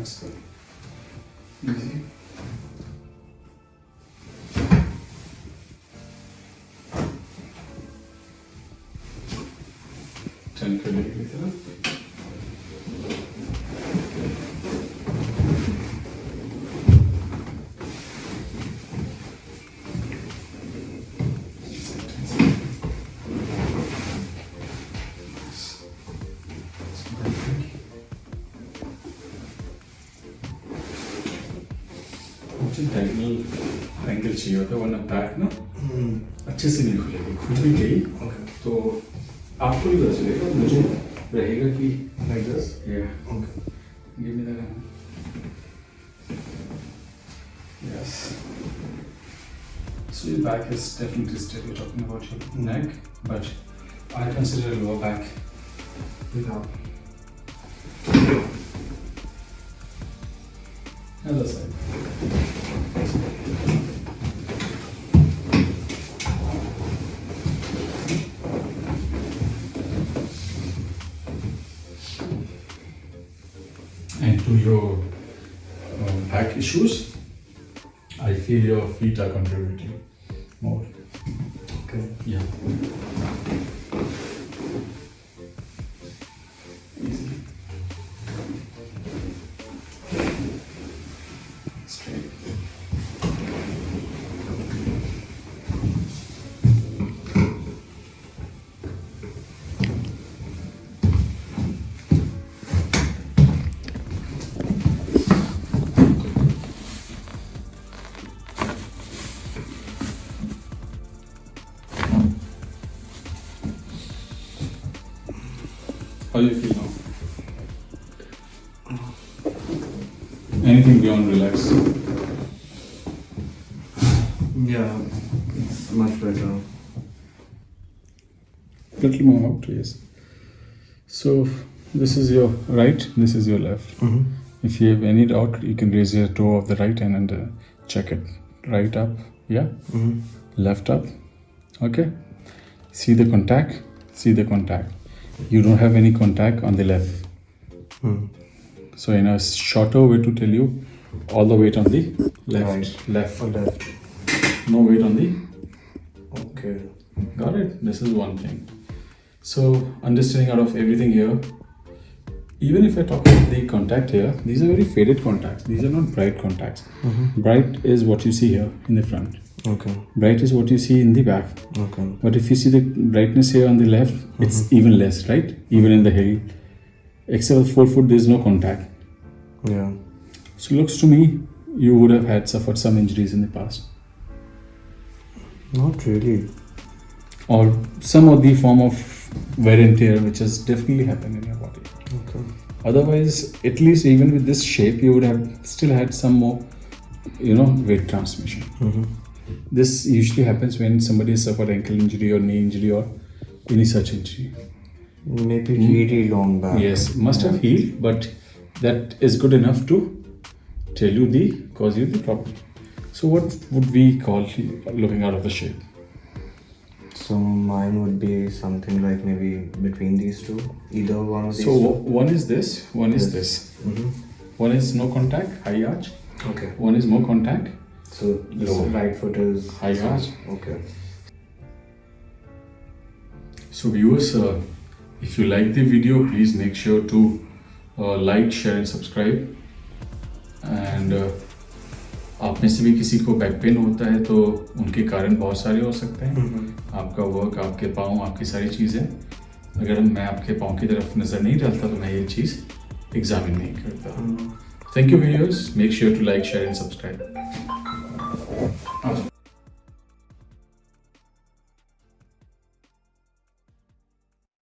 next clip. Ten kredit लेगी की तरफ मुझे डायगनल एंगल चाहिए होता है वरना बैक ना अच्छे से नहीं खुलेगी खुल भी गई तो आपको भी पता चलेगा मुझे रहेगा कि Like this? yeah Okay. give me that hand. yes so your back is definitely still you're talking about your neck but I consider lower back Without. other side And to your um, back issues, I feel your feet are contributing more. Okay. Yeah. How do you feel now? Anything beyond relax? Yeah, it's much better. Little more out, yes. So this is your right, this is your left. Mm-hmm. If you have any doubt, you can raise your toe of the right hand and uh, check it. Right up, yeah. Mm-hmm. Left up, okay. See the contact, see the contact. You don't have any contact on the left. Mm. So in a shorter way to tell you, all the weight on the left, Right. left, left. no weight on the Okay. Got it? This is one thing. So, understanding out of everything here, even if I talk about the contact here, these are very faded contacts. These are not bright contacts. Mm-hmm. Bright is what you see here in the front. Okay. Bright is what you see in the back. Okay. But if you see the brightness here on the left, it's even less, right? Even in the heel. Except for forefoot, there is no contact. Yeah. So, looks to me you would have had suffered some injuries in the past. Not really. Or some of the form of wear and tear which has definitely happened in your body. Okay. Otherwise, at least even with this shape, you would have still had some more, you know, weight transmission. Mm-hmm. This usually happens when somebody has suffered ankle injury or knee injury or any such injury. Maybe really long back. Yes, must have healed, but that is good enough to tell you the cause you the problem. So, what would we call looking out of the shape? So mine would be something like maybe between these two. Either one of these So, two. one is this, one is this. Mm-hmm. One is no contact, high arch. Okay. One is more contact, So this Lower. right foot is high arch. Okay. So viewers, uh, if you like the video, please make sure to uh, like, share and subscribe. And uh, आप में से भी किसी को back pain होता है तो उनके कारण बहुत सारे हो सकते हैं Mm-hmm. आपका वर्क आपके पाँव आपकी सारी चीज़ें अगर मैं आपके पाँव की तरफ़ नज़र नहीं डालता तो मैं ये चीज़ एग्जामिन नहीं करता thank you viewers make sure to like share and subscribe ある